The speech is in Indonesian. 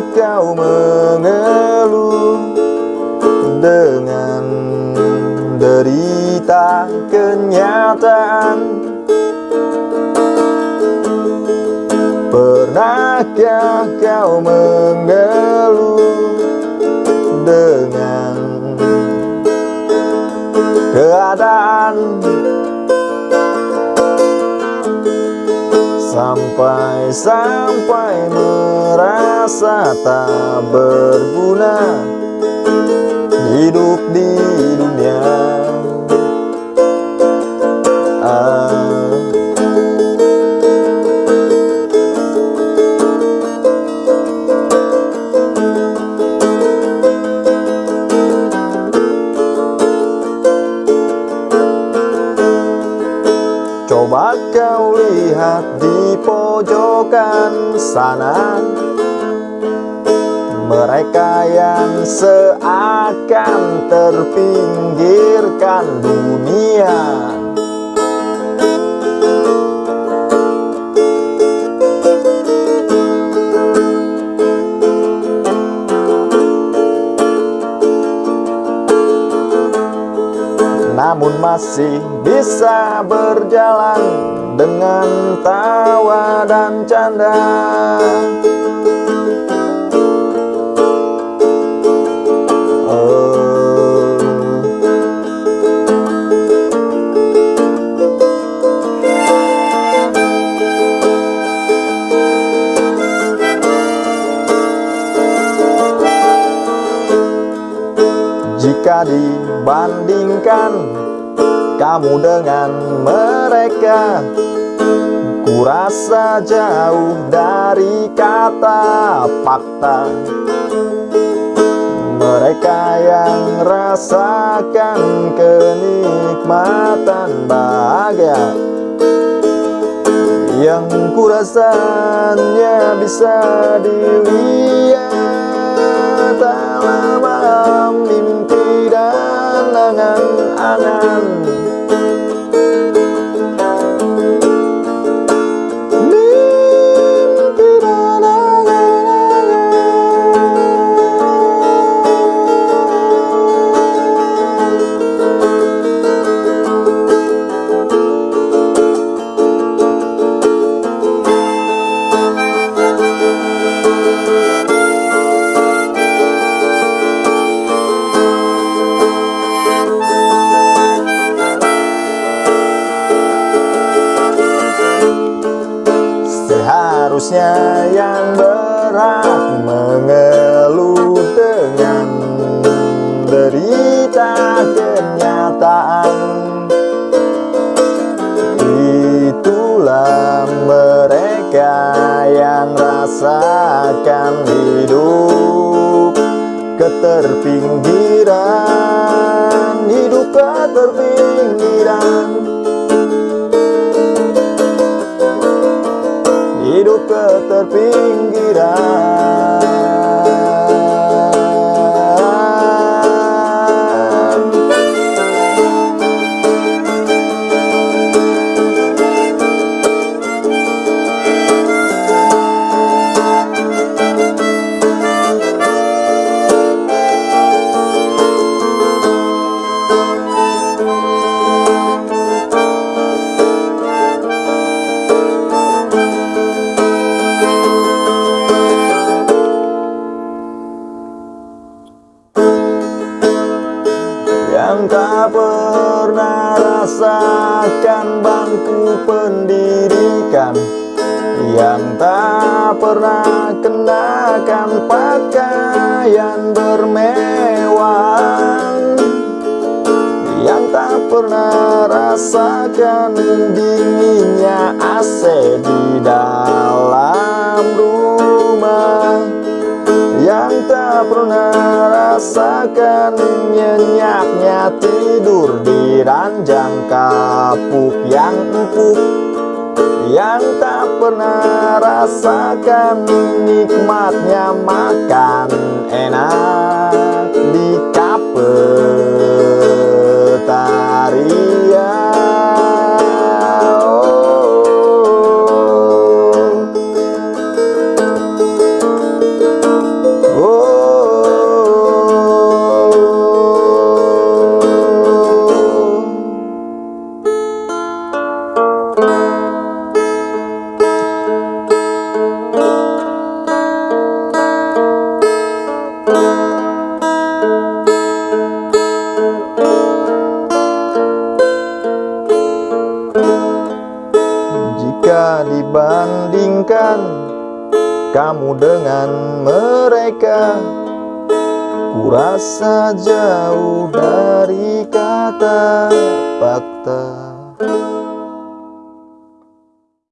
Kau mengeluh dengan derita kenyataan. Pernahkah kau mengeluh dengan keadaan Sampai-sampai merasa tak berguna Hidup di dunia ah. Coba kau lihat di pojokan sana. Mereka yang seakan terpinggirkan dunia namun masih bisa berjalan dengan tawa dan canda oh. Jika dibandingkan kamu dengan mereka. Kurasa jauh dari kata fakta. Mereka yang rasakan kenikmatan bahagia. Yang kurasanya bisa dilihat dalam mimpi dan la la Seharusnya yang berhak mengeluh dengan derita kenyataan. Itulah mereka yang rasakan hidup keterpinggiran. Hidup keterpinggiran hidup pernah rasakan bangku pendidikan Yang tak pernah kenakan pakaian bermewahan Yang tak pernah rasakan dinginnya AC tak pernah rasakan nyenyaknya tidur di ranjang kapuk yang empuk. Yang tak pernah rasakan nikmatnya makan enak kamu dengan mereka. Ku rasa jauh dari kata fakta